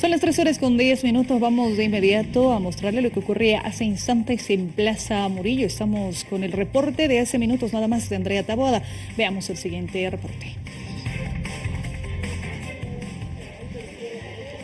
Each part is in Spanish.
Son las 3 horas con 10 minutos. Vamos de inmediato a mostrarle lo que ocurría hace instantes en Plaza Murillo. Estamos con el reporte de hace minutos nada más de Andrea Taboada. Veamos el siguiente reporte.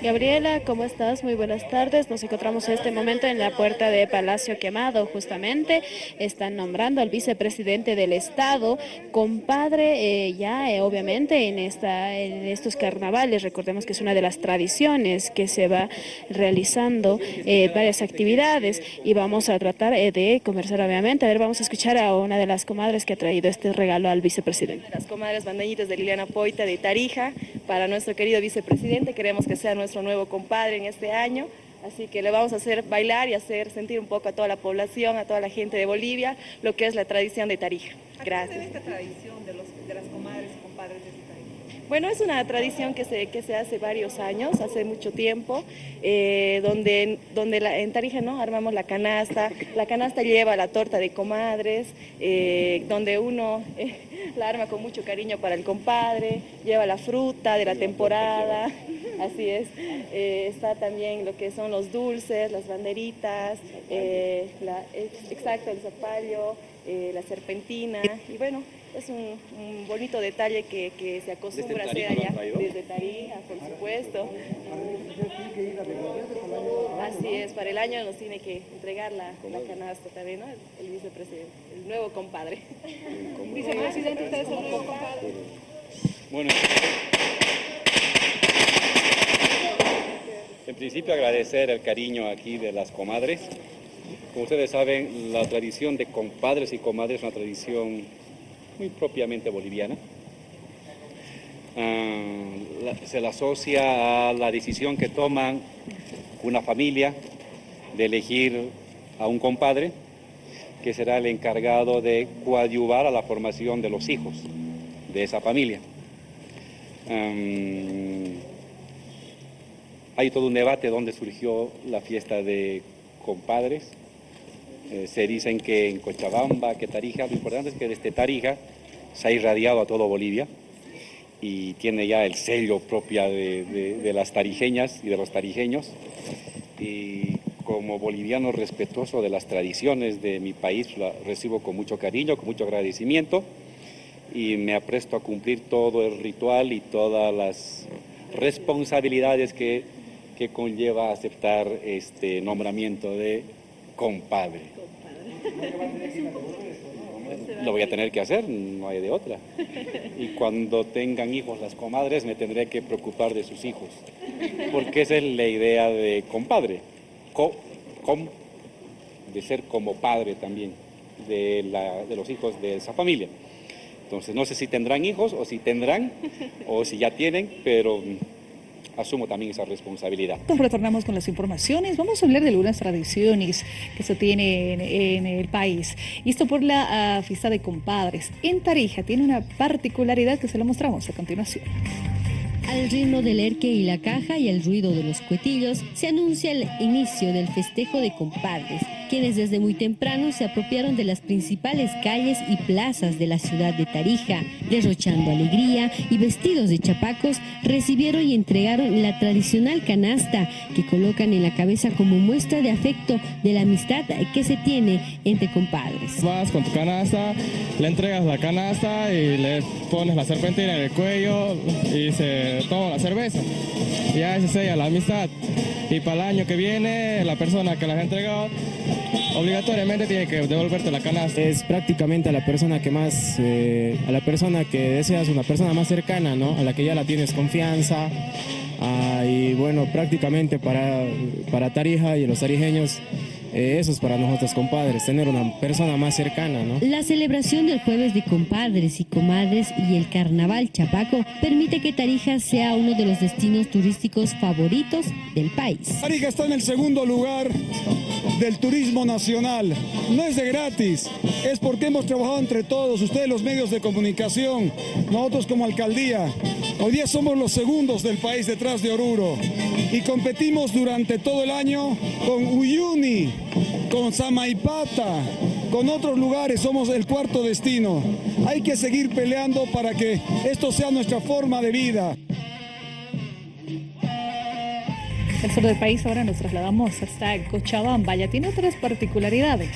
Gabriela, ¿cómo estás? Muy buenas tardes. Nos encontramos en este momento en la puerta de Palacio Quemado, justamente. Están nombrando al vicepresidente del Estado, compadre, eh, ya eh, obviamente en, esta, en estos carnavales. Recordemos que es una de las tradiciones que se va realizando eh, varias actividades y vamos a tratar de conversar obviamente. A ver, vamos a escuchar a una de las comadres que ha traído este regalo al vicepresidente. Las comadres bandeñitas de Liliana Poita de Tarija, para nuestro querido vicepresidente, queremos que sea nuestro nuevo compadre en este año. Así que le vamos a hacer bailar y hacer sentir un poco a toda la población, a toda la gente de Bolivia, lo que es la tradición de Tarija. Gracias. esta tradición de, los, de las comadres y compadres de bueno, es una tradición que se, que se hace varios años, hace mucho tiempo, eh, donde, donde en Tarija ¿no? armamos la canasta, la canasta lleva la torta de comadres, eh, donde uno eh, la arma con mucho cariño para el compadre, lleva la fruta de la temporada, así es, está también lo que son los dulces, las banderitas, la, exacto, el zapallo, la serpentina, y bueno, es un, bonito detalle que, se acostumbra a hacer allá desde Tarija, por supuesto. Así es, para el año nos tiene que entregar la, la canasta también, ¿no? El, vicepresidente, el nuevo compadre. Vicepresidente, usted es el nuevo compadre. Bueno, en principio agradecer el cariño aquí de las comadres. Como ustedes saben, la tradición de compadres y comadres es una tradición muy propiamente boliviana. Ah, se la asocia a la decisión que toman una familia de elegir a un compadre que será el encargado de coadyuvar a la formación de los hijos de esa familia. hay todo un debate donde surgió la fiesta de compadres, eh, se dicen que en Cochabamba, que Tarija, lo importante es que desde Tarija se ha irradiado a todo Bolivia y tiene ya el sello propio de, las tarijeñas y de los tarijeños. Y como boliviano respetuoso de las tradiciones de mi país, la recibo con mucho cariño, con mucho agradecimiento y me apresto a cumplir todo el ritual y todas las responsabilidades que, que conlleva aceptar este nombramiento de compadre. Lo voy a tener que hacer, no hay de otra. Y cuando tengan hijos las comadres me tendré que preocupar de sus hijos, porque esa es la idea de compadre, de ser como padre también de, de los hijos de esa familia. Entonces no sé si tendrán hijos o si tendrán o si ya tienen, pero asumo también esa responsabilidad. Nos retornamos con las informaciones. Vamos a hablar de algunas tradiciones que se tienen en, el país. Y esto por la uh, fiesta de compadres. En Tarija tiene una particularidad que se la mostramos a continuación. Al ritmo del erque y la caja y el ruido de los cuetillos, se anuncia el inicio del festejo de compadres, quienes desde muy temprano se apropiaron de las principales calles y plazas de la ciudad de Tarija, derrochando alegría y vestidos de chapacos, recibieron y entregaron la tradicional canasta que colocan en la cabeza como muestra de afecto de la amistad que se tiene entre compadres. Vas con tu canasta, le entregas la canasta y le pones la serpentina en el cuello y se toma la cerveza. Ya se sella la amistad. Y para el año que viene, la persona que las ha entregado obligatoriamente tiene que devolverte la canasta. Es prácticamente a la persona que más, eh, a la persona que deseas, una persona más cercana, ¿no? A la que ya la tienes confianza. Ah, y bueno, prácticamente para, para Tarija y los tarijeños eh, eso es para nosotros compadres, tener una persona más cercana, ¿no? La celebración del jueves de compadres y comadres y el carnaval chapaco permite que Tarija sea uno de los destinos turísticos favoritos del país. Tarija está en el segundo lugar del turismo nacional. No es de gratis, es porque hemos trabajado entre todos, ustedes los medios de comunicación, nosotros como alcaldía. Hoy día somos los segundos del país detrás de Oruro y competimos durante todo el año con Uyuni, con Samaipata, con otros lugares, somos el cuarto destino. Hay que seguir peleando para que esto sea nuestra forma de vida. El sur del país ahora nos trasladamos hasta Cochabamba. Ya tiene otras particularidades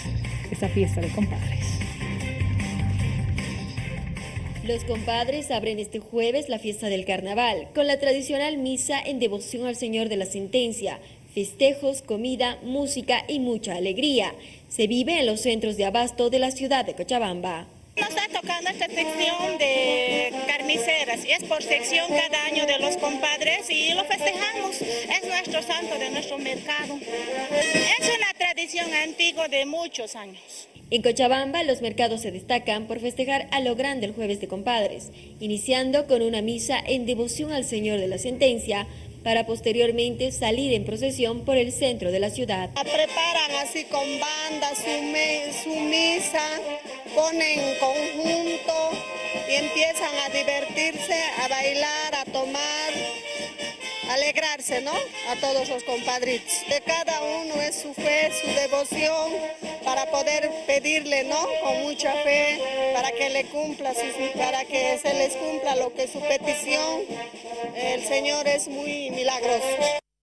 esta fiesta de compadres. Los compadres abren este jueves la fiesta del carnaval con la tradicional misa en devoción al Señor de la Sentencia, festejos, comida, música y mucha alegría. Se vive en los centros de abasto de la ciudad de Cochabamba. Nos está tocando esta sección de carniceras y es por sección cada año de los compadres y lo festejamos. Es nuestro santo de nuestro mercado. Es una tradición antigua de muchos años. En Cochabamba los mercados se destacan por festejar a lo grande el jueves de compadres, iniciando con una misa en devoción al Señor de la Sentencia, para posteriormente salir en procesión por el centro de la ciudad. Preparan así con banda su, su misa, ponen conjunto y empiezan a divertirse, a bailar, a tomar, alegrarse, ¿no? A todos los compadritos. De cada uno es su fe, su devoción, para poder pedirle, ¿no? Con mucha fe, para que le cumpla, para que se les cumpla lo que es su petición. El Señor es muy milagroso.